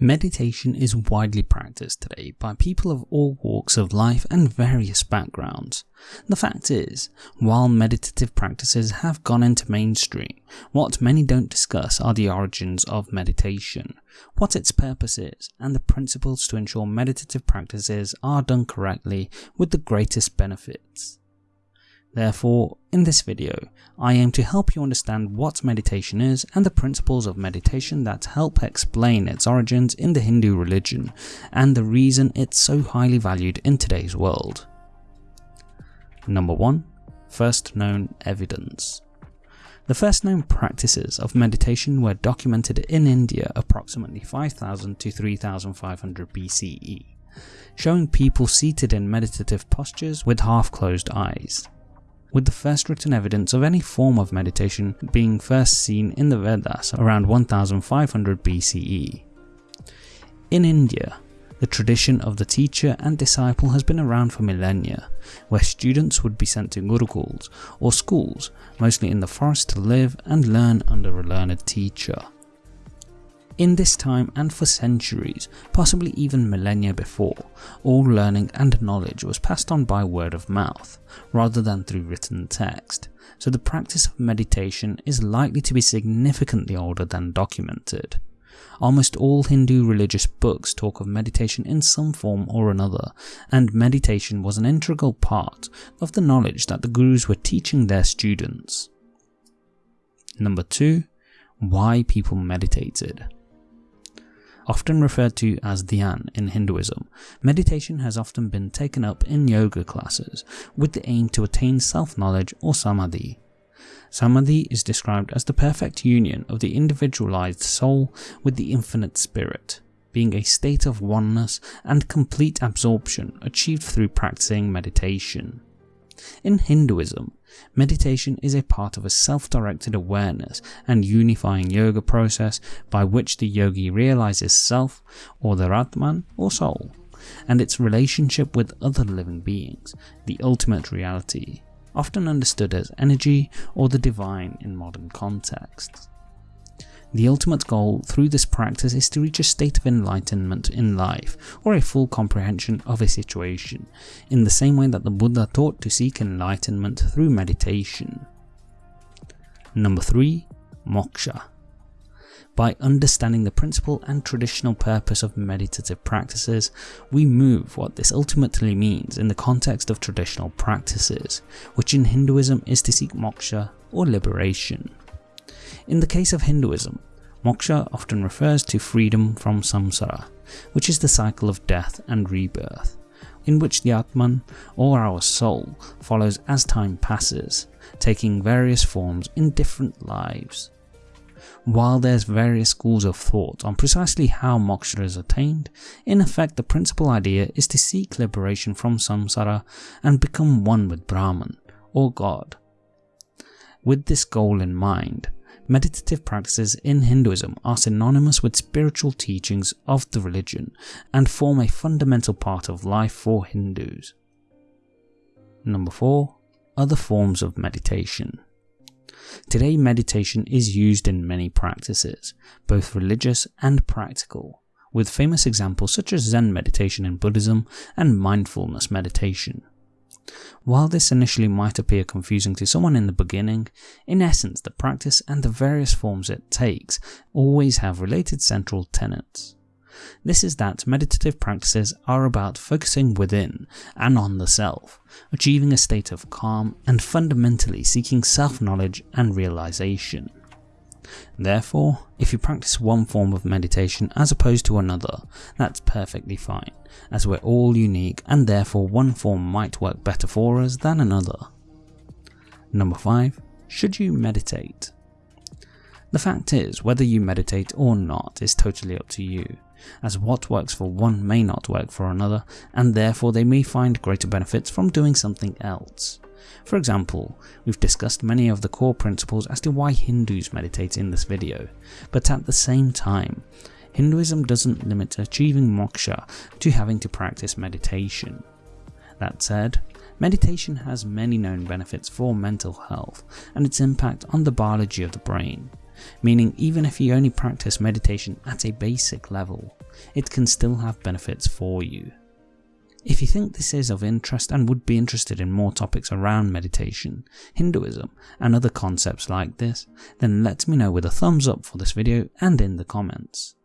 Meditation is widely practiced today by people of all walks of life and various backgrounds. The fact is, while meditative practices have gone into mainstream, what many don't discuss are the origins of meditation, what its purpose is, and the principles to ensure meditative practices are done correctly with the greatest benefits. Therefore, in this video, I aim to help you understand what meditation is and the principles of meditation that help explain its origins in the Hindu religion and the reason it's so highly valued in today's world. Number 1. First known evidence. The first known practices of meditation were documented in India approximately 5000 to 3500 BCE, showing people seated in meditative postures with half closed eyes with the first written evidence of any form of meditation being first seen in the Vedas around 1500 BCE. In India, the tradition of the teacher and disciple has been around for millennia, where students would be sent to gurukuls or schools, mostly in the forest to live and learn under a learned teacher. In this time and for centuries, possibly even millennia before, all learning and knowledge was passed on by word of mouth, rather than through written text, so the practice of meditation is likely to be significantly older than documented. Almost all Hindu religious books talk of meditation in some form or another, and meditation was an integral part of the knowledge that the gurus were teaching their students. Number 2. Why people meditated often referred to as dhyan in Hinduism, meditation has often been taken up in yoga classes with the aim to attain self-knowledge or samadhi. Samadhi is described as the perfect union of the individualized soul with the infinite spirit, being a state of oneness and complete absorption achieved through practicing meditation. In Hinduism, meditation is a part of a self-directed awareness and unifying yoga process by which the yogi realizes self or their Atman or soul, and its relationship with other living beings, the ultimate reality, often understood as energy or the divine in modern contexts. The ultimate goal through this practice is to reach a state of enlightenment in life, or a full comprehension of a situation, in the same way that the Buddha taught to seek enlightenment through meditation. Number 3. Moksha by understanding the principle and traditional purpose of meditative practices, we move what this ultimately means in the context of traditional practices, which in Hinduism is to seek moksha or liberation. In the case of Hinduism, moksha often refers to freedom from samsara, which is the cycle of death and rebirth, in which the Atman, or our soul, follows as time passes, taking various forms in different lives. While there's various schools of thought on precisely how moksha is attained, in effect the principal idea is to seek liberation from samsara and become one with Brahman, or God. With this goal in mind, Meditative practices in Hinduism are synonymous with spiritual teachings of the religion and form a fundamental part of life for Hindus. Number 4. Other forms of meditation. Today meditation is used in many practices, both religious and practical, with famous examples such as Zen meditation in Buddhism and mindfulness meditation. While this initially might appear confusing to someone in the beginning, in essence the practice and the various forms it takes always have related central tenets. This is that meditative practices are about focusing within and on the self, achieving a state of calm and fundamentally seeking self-knowledge and realization. Therefore, if you practice one form of meditation as opposed to another, that's perfectly fine, as we're all unique and therefore one form might work better for us than another. Number 5. Should you meditate? The fact is, whether you meditate or not is totally up to you, as what works for one may not work for another, and therefore they may find greater benefits from doing something else. For example, we've discussed many of the core principles as to why Hindus meditate in this video, but at the same time, Hinduism doesn't limit achieving moksha to having to practice meditation. That said, meditation has many known benefits for mental health and its impact on the biology of the brain, meaning even if you only practice meditation at a basic level, it can still have benefits for you. If you think this is of interest and would be interested in more topics around meditation, Hinduism and other concepts like this, then let me know with a thumbs up for this video and in the comments.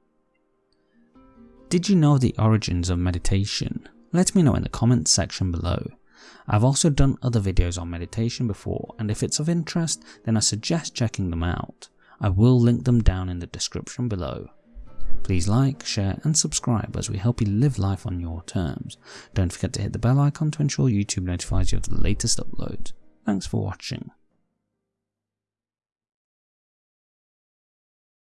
Did you know the origins of meditation? Let me know in the comments section below. I've also done other videos on meditation before and if it's of interest then I suggest checking them out. I will link them down in the description below. Please like, share and subscribe as we help you live life on your terms. Don't forget to hit the bell icon to ensure YouTube notifies you of the latest uploads. Thanks for watching.